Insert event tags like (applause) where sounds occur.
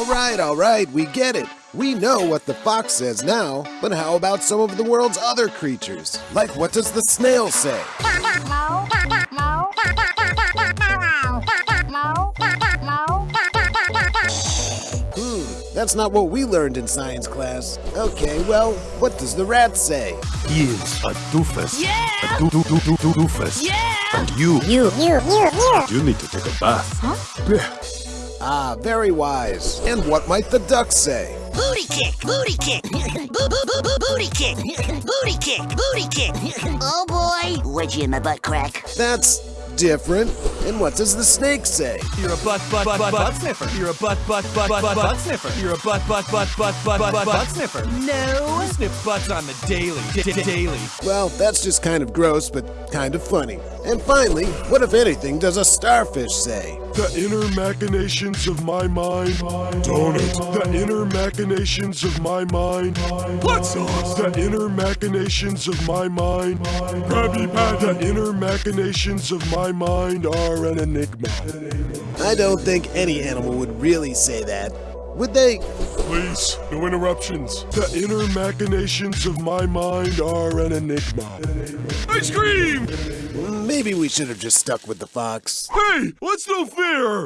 All right, all right, we get it. We know what the fox says now, but how about some of the world's other creatures? Like, what does the snail say? Hmm, that's not what we learned in science class. Okay, well, what does the rat say? He is a doofus. Yeah! A doo doo doo doo doo doofus. Yeah! And you, You, you, you, you. you need to take a bath. Huh? Ah, very wise. And what might the duck say? Booty kick! Booty kick! (laughs) boo boo boo boo booty kick! (laughs) Booty kick! Booty kick! Oh boy! Wedgie in my butt crack. That's different. And what does the snake say? You're a butt butt butt butt butt sniffer. You're a butt butt butt butt butt butt sniffer. You're a butt butt butt butt butt butt butt sniffer. No! Sniff butts on the daily. D- d- daily. Well, that's just kind of gross, but kind of funny. And finally, what if anything does a starfish say? The inner machinations of my mind. Donut. The inner machinations of my mind. What sauce? The inner machinations of my mind. Krabby Patty. The inner machinations of my mind are an enigma. I don't think any animal would really say that. Would they? Please, no interruptions. The inner machinations of my mind are an enigma. Ice cream! Maybe we should have just stuck with the fox. Hey, what's no fair?